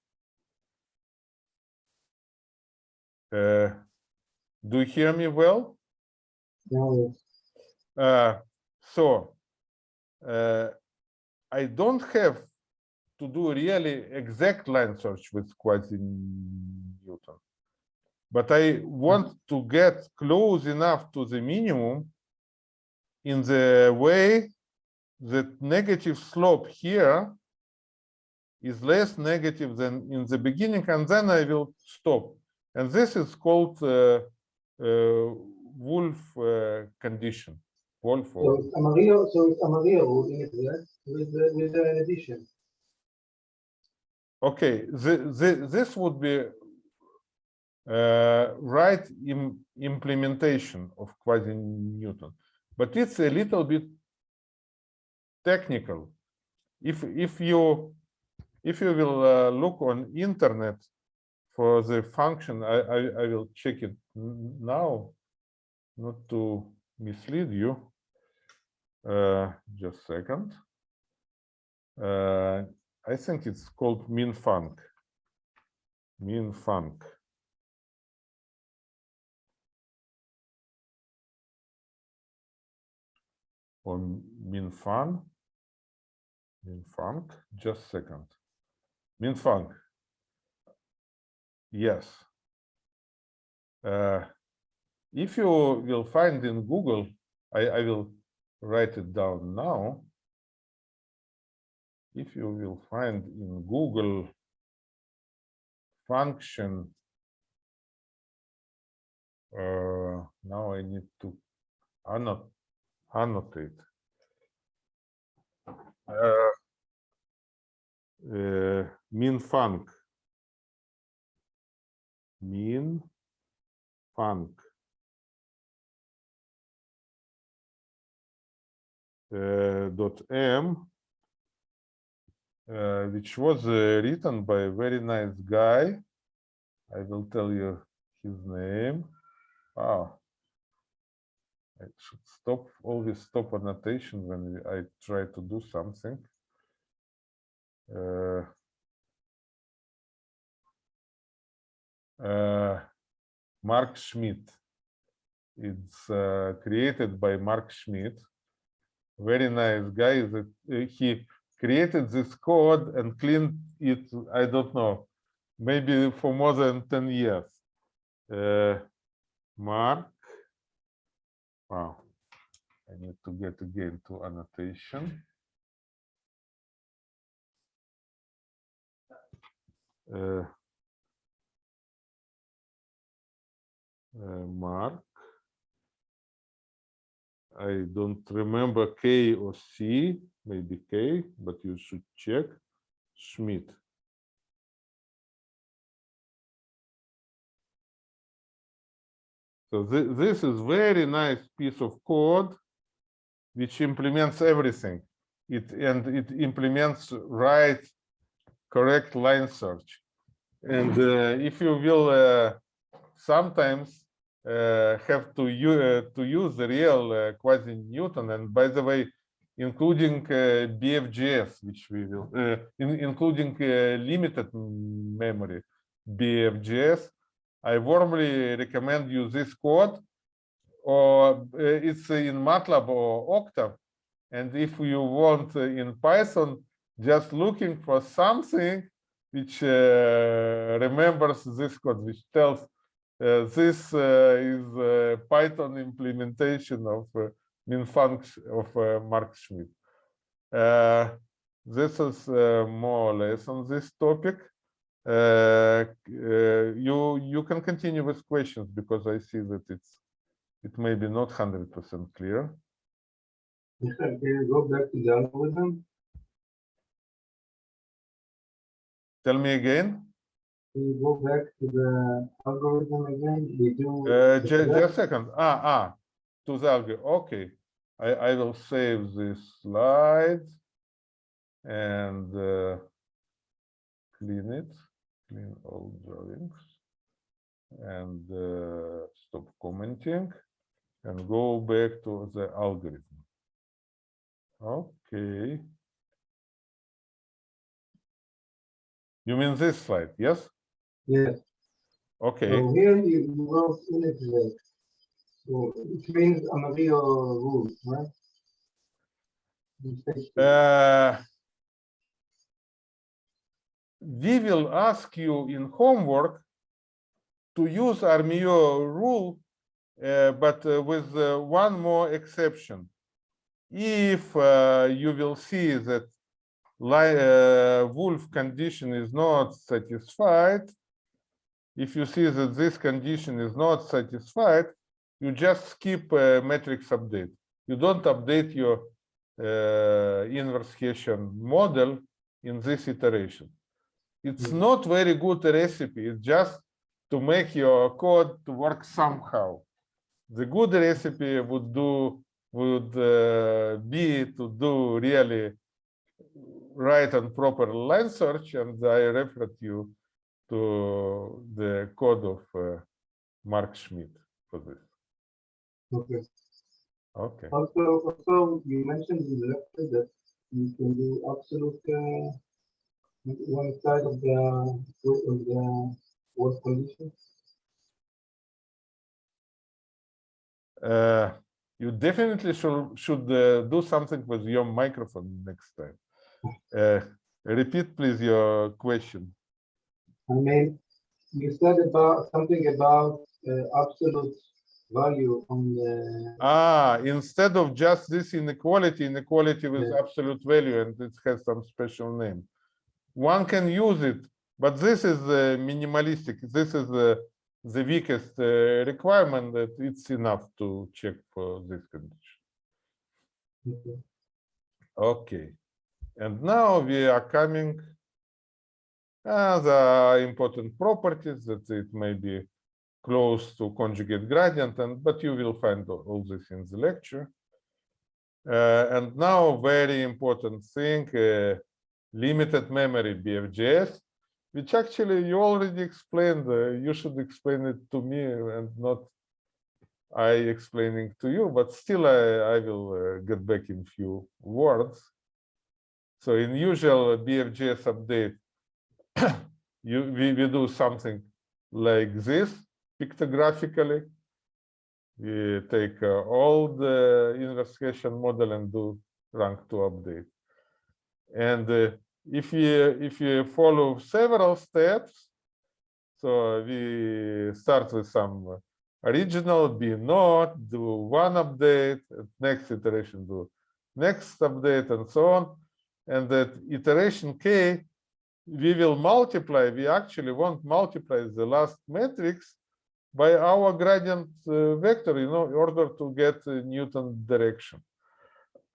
Uh, do you hear me well? Now, Uh, so uh, I don't have to do really exact line search with quasi-Newton. But I want to get close enough to the minimum in the way that negative slope here is less negative than in the beginning, and then I will stop. And this is called uh, uh, Wolfe uh, condition. Wolfe so it's Armijo, so it's Armijo in with, with an addition. Okay, the, the, this would be uh, right im implementation of quasi-Newton, but it's a little bit technical. If if you if you will uh, look on internet for the function, I, I I will check it now, not to mislead you. Uh, just second. Uh, I think it's called min func. Or min fun. Min func, just second. Min func. Yes. Uh, if you will find in Google, I, I will write it down now if you will find in Google function, uh, now I need to annot annotate. Uh, uh, min. Min func. Uh, dot m uh, which was uh, written by a very nice guy. I will tell you his name. Ah, I should stop always stop annotation when I try to do something. Uh, uh, Mark Schmidt. It's uh, created by Mark Schmidt. Very nice guy. That uh, he created this code and cleaned it, I don't know, maybe for more than 10 years. Uh, Mark. I need to get again to annotation. Uh, uh, Mark. I don't remember K or C, maybe K, but you should check. Schmidt. So thi- this is very nice piece of code which implements everything. It and it implements right correct line search. And uh, if you will uh, sometimes uh, have to use to use the real uh, quasi Newton, and by the way, including uh, BFGS, which we will, uh, in, including uh, limited memory BFGS, I warmly recommend you this code, or uh, it's in MATLAB or Octave. And if you want uh, in Python, just looking for something which uh, remembers this code, which tells uh, this uh, is uh, Python implementation of min function of Mark Schmidt. This is more or less on this topic. You you can continue with questions because I see that it's it may be not hundred percent clear. Can you go back to the algorithm? Tell me again. Can you go back to the algorithm again? We do. Uh, just a second. Ah, ah, to the algorithm. Okay, I I will save this slide and uh, clean it, clean all drawings, and uh, stop commenting, and go back to the algorithm. Okay. You mean this slide? Yes. Yes, Okay. so here you wrote unit rate. So it means Armijo rule, right? Uh, we will ask you in homework to use Armijo rule, but uh, with uh, one more exception. If uh, you will see that uh, Wolfe condition is not satisfied, if you see that this condition is not satisfied, you just skip uh, matrix update. You don't update your uh, inverse Hessian model in this iteration. It's Mhm. not very good recipe. It's just to make your code to work somehow. The good recipe would do would uh, be to do really right and proper line search, and I referred you to the code of uh, Mark Schmidt for this. Okay. Okay. Also, also, you mentioned in the lecture that you can do absolute, uh, one side of the, of the Wolfe condition. Uh, you definitely should should uh, do something with your microphone next time. Uh, repeat, please, your question. I mean, you said about, something about, uh, absolute value on the, Ah, instead of just this inequality, inequality with Yeah. absolute value, and it has some special name. One can use it, but this is uh, minimalistic. This is uh, the weakest uh, requirement that it's enough to check for this condition. Okay. And now we are coming. Uh, the important properties that it may be close to conjugate gradient, and but you will find all all this in the lecture. Uh, and now, very important thing: uh, limited memory BFGS, which actually you already explained. Uh, you should explain it to me and not I explaining two you, but still I, I will uh, get back in few words. So in usual BFGS update, you we, we do something like this pictographically. We take uh, all the inverse Hessian model and do rank to update. And uh, if you if you follow several steps, so we start with some original B node, do one update, next iteration do next update, and so on. And that iteration k, we will multiply. We actually won't multiply the last matrix by our gradient uh, vector, you know, in order to get Newton direction.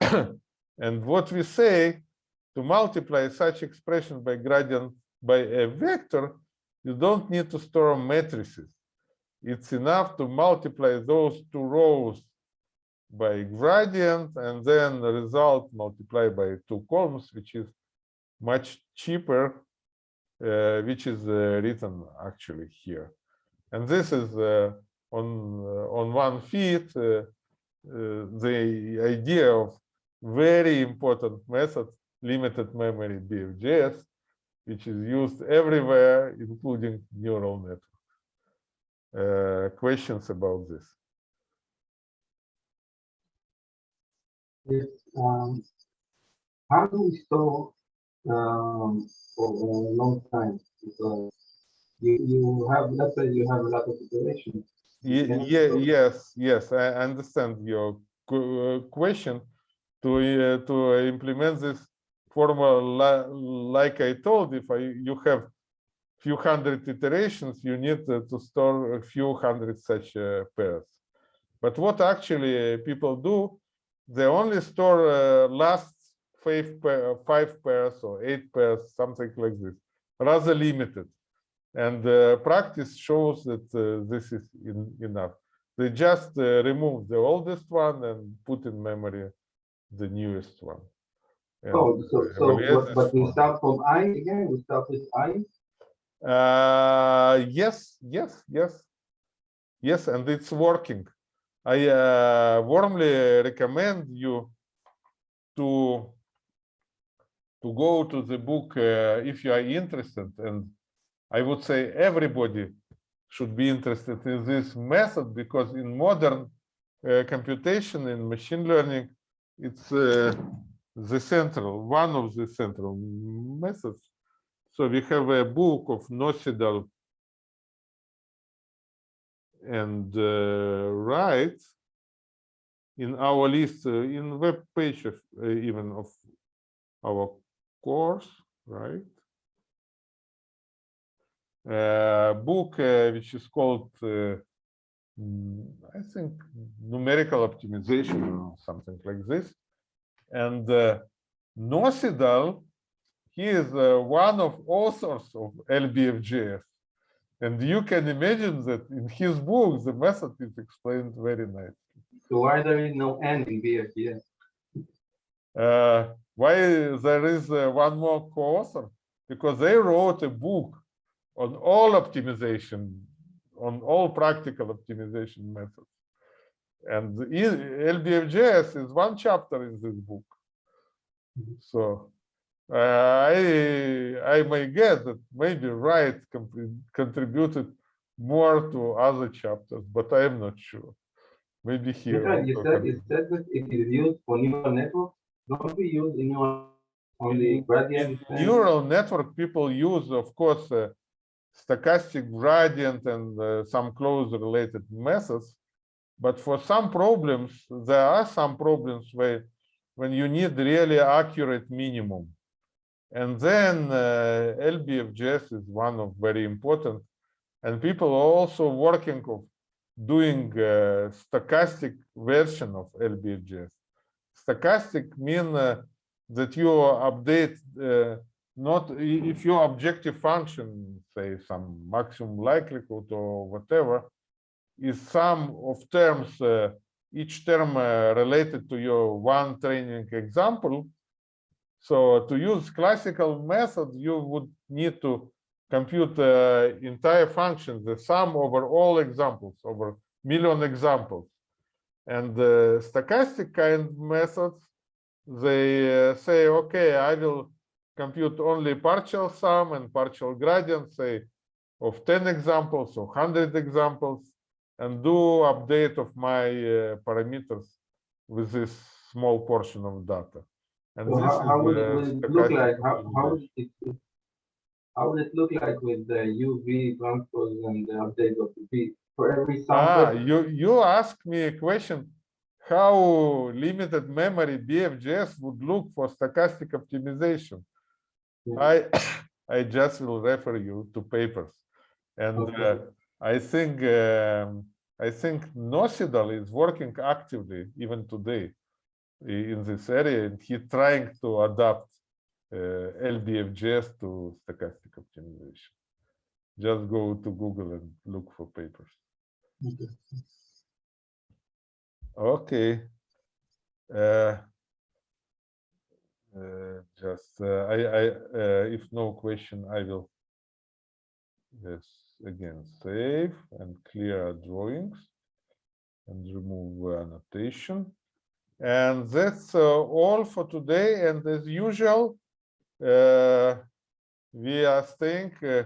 and what we say to multiply such expression by gradient by a vector, you don't need to store matrices. It's enough to multiply those two rows by gradient and then the result multiplied by two columns, which is much cheaper, uh, which is uh, written actually here. And this is uh, on uh, on one feet uh, uh, the idea of very important method, limited memory BFGS, which is used everywhere, including neural networks. Uh, questions about this? Yes, um, how do we store, um, for a long time? Because you, you have, let's say you have a lot of iterations. Yeah, Yeah, yes, yes, I understand your uh, question. To, uh, to implement this formula, li- like I told, if I, you have few hundred iterations, you need to store a few hundred such uh, pairs. But what actually people do, they only store uh, last five, pair, five pairs or eight pairs, something like this, rather limited. And uh, practice shows that uh, this is in, enough. They just uh, remove the oldest one and put in memory the newest one. Oh, so, so, but, but we start from I again, we start with I? Uh, yes, yes, yes. Yes, and it's working. I uh, warmly recommend you to to go to the book uh, if you are interested. And I would say everybody should be interested in this method because in modern uh, computation in machine learning, it's uh, the central, one of the central methods. So we have a book of Nocedal and uh, Wright in our list, uh, in web page of uh, even of our course, right? Uh, book uh, which is called, uh, mm, I think, numerical optimization or something like this. And uh, Nocedal he is uh, one of authors of LBFGS. And you can imagine that in his book, the method is explained very nicely. So why there is no N in BFGS? Uh, why there is uh, one more co-author? Because they wrote a book on all optimization, on all practical optimization methods. And the E- is one chapter in this book. So uh, I I may guess that maybe Wright contributed more to other chapters, but I am not sure. Maybe here. Michael, You said, you said that it is used for neural networks, don't we use in neural only gradient? Neural network, people use, of course, uh, stochastic gradient and uh, some close related methods. But for some problems, there are some problems where when you need really accurate minimum. And then uh, LBFGS is one of very important. And people are also working of doing uh, stochastic version of LBFGS. Stochastic mean uh, that you update uh, not if your objective function, say some maximum likelihood or whatever, is sum of terms, uh, each term uh, related to your one training example. So to use classical method, you would need to compute uh, entire function, the sum over all examples, over million examples. And the stochastic kind methods, they uh, say, okay, I will compute only partial sum and partial gradient, say, of 10 examples or 100 examples, and do update of my uh, parameters with this small portion of data. And So how, how is would it, look like? How, how would it, how would it look like with the UV transpose and the update of the V for every sample? Ah, you, you asked me a question, how limited memory BFGS would look for stochastic optimization. Yeah. I, I just will refer you to papers. And uh, Okay. I think, um, I think Nocedal is working actively even today in this area, and he's trying to adapt uh, LBFGS to stochastic optimization. Just go to Google and look for papers. Okay. Okay. Uh, uh, Just, uh, I, I, uh, if no question, I will yes, again, save and clear drawings and remove annotation. And that's uh, all for today. And as usual, uh, we are staying uh,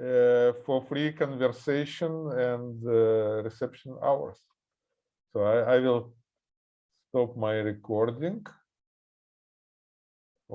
uh, for free conversation and uh, reception hours. So I, I will stop my recording.